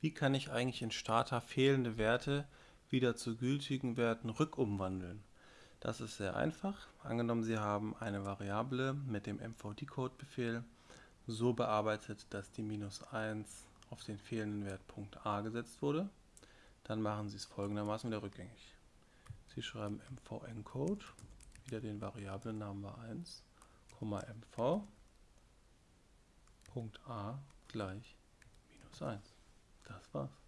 Wie kann ich eigentlich in Starter fehlende Werte wieder zu gültigen Werten rückumwandeln? Das ist sehr einfach. Angenommen, Sie haben eine Variable mit dem mvdecode-Befehl so bearbeitet, dass die minus 1 auf den fehlenden Wert Punkt a gesetzt wurde. Dann machen Sie es folgendermaßen wieder rückgängig. Sie schreiben mvencode, wieder den Variablennamen war 1, mv, Punkt a gleich minus 1. Das war's.